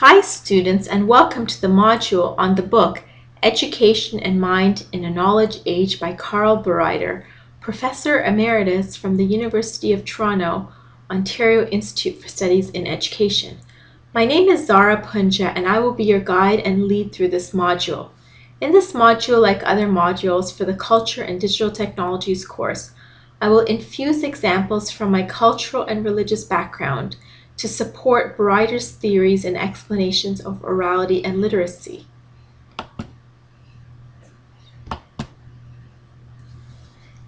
Hi students and welcome to the module on the book Education and Mind in a Knowledge Age by Carl Bereiter, Professor Emeritus from the University of Toronto, Ontario Institute for Studies in Education. My name is Zara Punja and I will be your guide and lead through this module. In this module, like other modules for the Culture and Digital Technologies course, I will infuse examples from my cultural and religious background to support Bereiter's theories and explanations of orality and literacy.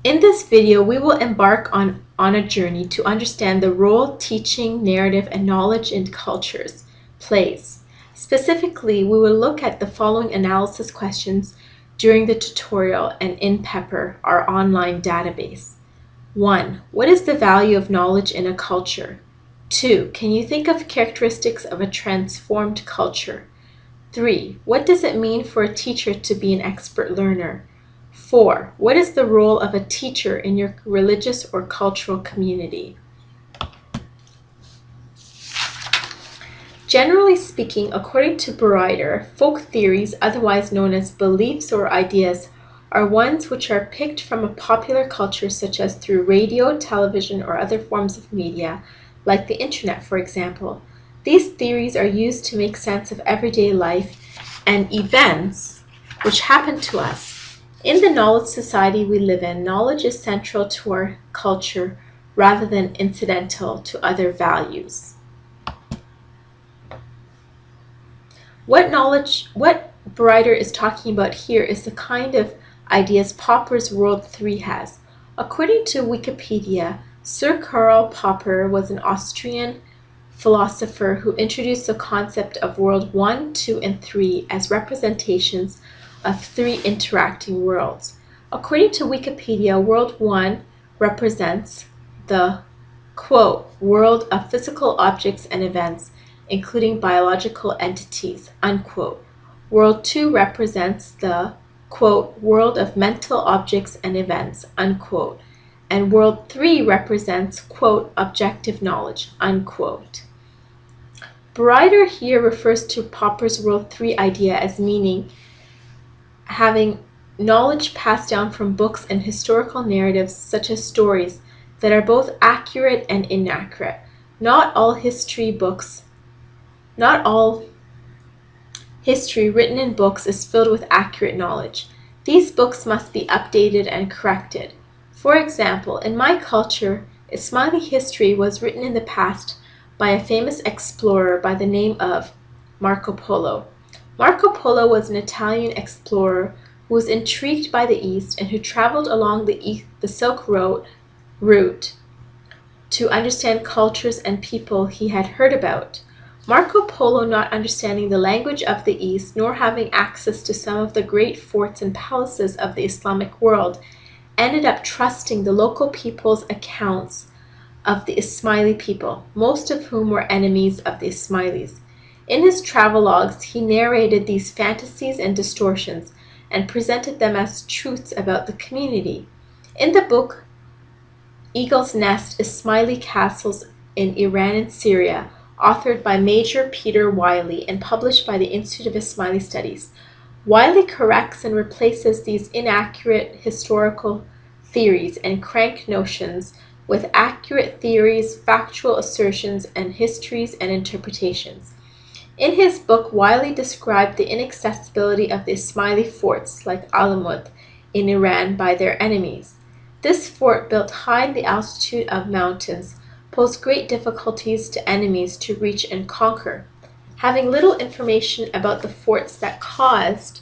In this video, we will embark on, on a journey to understand the role teaching, narrative, and knowledge in cultures plays. Specifically, we will look at the following analysis questions during the tutorial and in Pepper, our online database. 1. What is the value of knowledge in a culture? 2. Can you think of characteristics of a transformed culture? 3. What does it mean for a teacher to be an expert learner? 4. What is the role of a teacher in your religious or cultural community? Generally speaking, according to Bereiter, folk theories, otherwise known as beliefs or ideas, are ones which are picked from a popular culture such as through radio, television, or other forms of media, like the internet, for example. These theories are used to make sense of everyday life and events which happen to us. In the knowledge society we live in, knowledge is central to our culture rather than incidental to other values. What knowledge, what Bereiter is talking about here is the kind of ideas Popper's World 3 has. According to Wikipedia, Sir Karl Popper was an Austrian philosopher who introduced the concept of world 1, 2, and 3 as representations of three interacting worlds. According to Wikipedia, world 1 represents the quote, world of physical objects and events, including biological entities, unquote. World 2 represents the quote, world of mental objects and events, unquote and world 3 represents, quote, objective knowledge, unquote. Bereiter here refers to Popper's world 3 idea as meaning having knowledge passed down from books and historical narratives such as stories that are both accurate and inaccurate. Not all history books, not all history written in books is filled with accurate knowledge. These books must be updated and corrected. For example, in my culture, Ismaili history was written in the past by a famous explorer by the name of Marco Polo. Marco Polo was an Italian explorer who was intrigued by the East and who traveled along the, the Silk Road route to understand cultures and people he had heard about. Marco Polo, not understanding the language of the East nor having access to some of the great forts and palaces of the Islamic world, ended up trusting the local people's accounts of the Ismaili people, most of whom were enemies of the Ismailis. In his travelogues, he narrated these fantasies and distortions and presented them as truths about the community. In the book Eagle's Nest Ismaili Castles in Iran and Syria, authored by Major Peter Willey and published by the Institute of Ismaili Studies, Willey corrects and replaces these inaccurate historical theories and crank notions with accurate theories, factual assertions, and histories and interpretations. In his book, Willey described the inaccessibility of the Ismaili forts like Alamut in Iran by their enemies. This fort, built high in the altitude of mountains, posed great difficulties to enemies to reach and conquer. Having little information about the forts that caused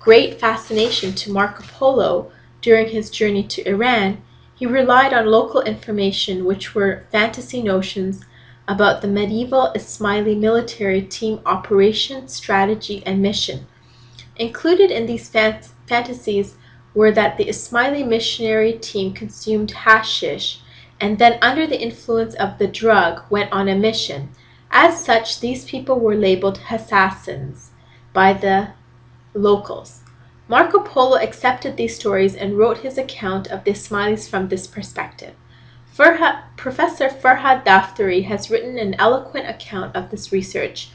great fascination to Marco Polo during his journey to Iran, he relied on local information which were fantasy notions about the medieval Ismaili military team operation, strategy, and mission. Included in these fantasies were that the Ismaili missionary team consumed hashish and then under the influence of the drug went on a mission as such, these people were labeled assassins by the locals. Marco Polo accepted these stories and wrote his account of the Ismailis from this perspective. Professor Farhad Daftary has written an eloquent account of this research.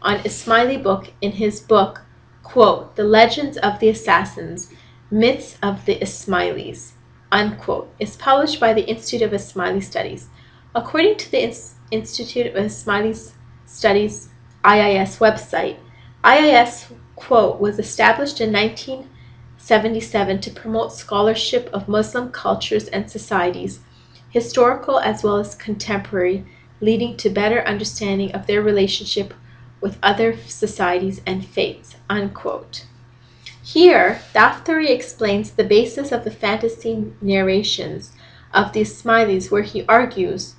on Ismaili book in his book, quote, The Legends of the Assassins, Myths of the Ismailis, unquote, is published by the Institute of Ismaili Studies. According to the Institute of Ismaili Studies IIS website, IIS, quote, was established in 1977 to promote scholarship of Muslim cultures and societies, historical as well as contemporary, leading to better understanding of their relationship with other societies and faiths, unquote. Here, Daftary explains the basis of the fantasy narrations of the Ismailis where he argues,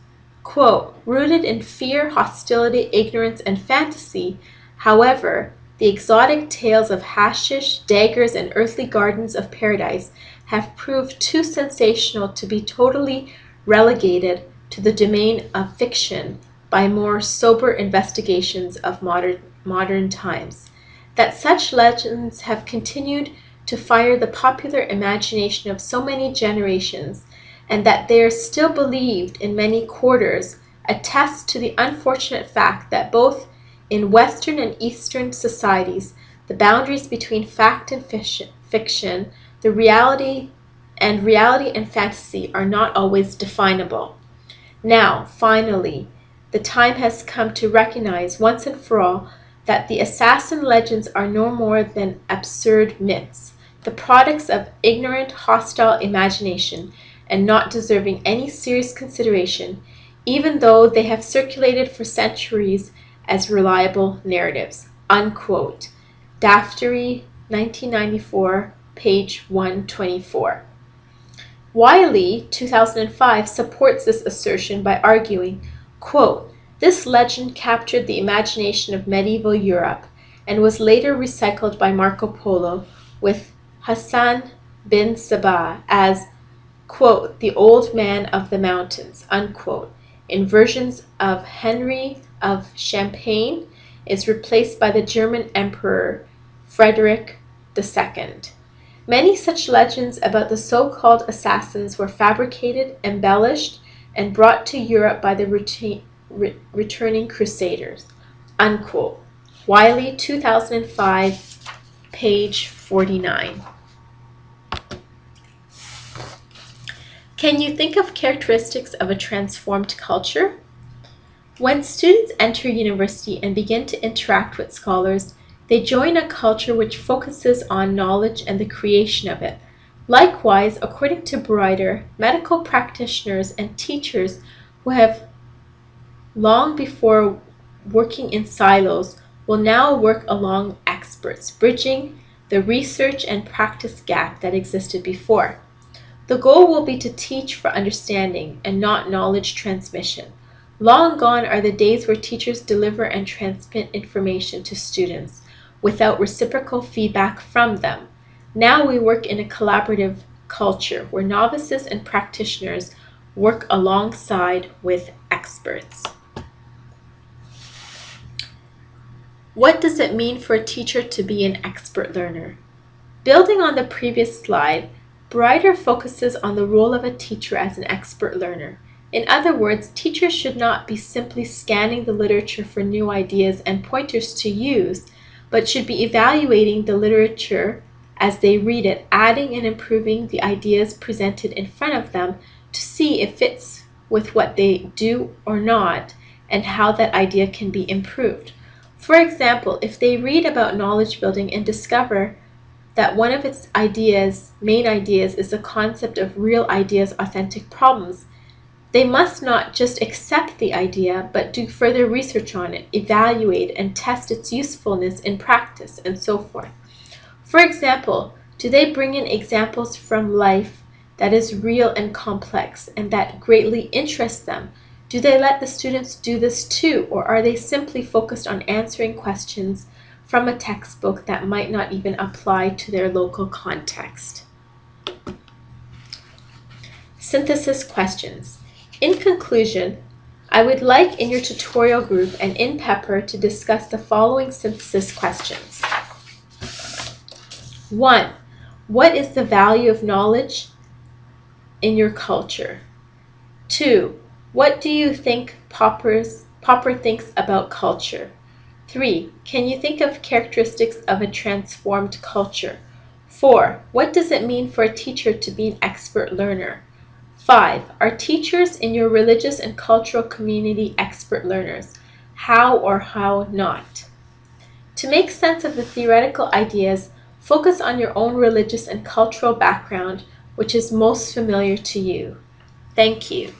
quote, rooted in fear, hostility, ignorance, and fantasy, however, the exotic tales of hashish, daggers, and earthly gardens of paradise have proved too sensational to be totally relegated to the domain of fiction by more sober investigations of modern, modern times. That such legends have continued to fire the popular imagination of so many generations, and that they are still believed in many quarters, attests to the unfortunate fact that both in Western and Eastern societies the boundaries between fact and fiction, the reality and reality and fantasy are not always definable. Now, finally, the time has come to recognize once and for all that the assassin legends are no more than absurd myths, the products of ignorant, hostile imagination, and not deserving any serious consideration, even though they have circulated for centuries as reliable narratives. Unquote. Daftary, 1994, page 124. Willey, 2005, supports this assertion by arguing, quote, this legend captured the imagination of medieval Europe and was later recycled by Marco Polo with Hassan bin Sabah as, quote, the old man of the mountains, unquote, in versions of Henry of Champagne is replaced by the German Emperor Frederick II. Many such legends about the so-called assassins were fabricated, embellished, and brought to Europe by the re returning crusaders. Unquote. Willey, 2005, page 49. Can you think of characteristics of a transformed culture? When students enter university and begin to interact with scholars, they join a culture which focuses on knowledge and the creation of it. Likewise, according to Bereiter, medical practitioners and teachers who have long before working in silos will now work along experts, bridging the research and practice gap that existed before. The goal will be to teach for understanding and not knowledge transmission. Long gone are the days where teachers deliver and transmit information to students without reciprocal feedback from them. Now we work in a collaborative culture where novices and practitioners work alongside with experts. What does it mean for a teacher to be an expert learner? Building on the previous slide, Bereiter focuses on the role of a teacher as an expert learner. In other words, teachers should not be simply scanning the literature for new ideas and pointers to use, but should be evaluating the literature as they read it, adding and improving the ideas presented in front of them to see if it fits with what they do or not, and how that idea can be improved. For example, if they read about knowledge building and discover that one of its ideas, main ideas, is the concept of real ideas, authentic problems, they must not just accept the idea, but do further research on it, evaluate and test its usefulness in practice, and so forth. For example, do they bring in examples from life that is real and complex and that greatly interests them do they let the students do this too, or are they simply focused on answering questions from a textbook that might not even apply to their local context? Synthesis questions. In conclusion, I would like in your tutorial group and in Pepper to discuss the following synthesis questions. 1. What is the value of knowledge in your culture? 2. What do you think Popper's, Popper thinks about culture? 3. Can you think of characteristics of a transformed culture? 4. What does it mean for a teacher to be an expert learner? 5. Are teachers in your religious and cultural community expert learners? How or how not? To make sense of the theoretical ideas, focus on your own religious and cultural background, which is most familiar to you. Thank you.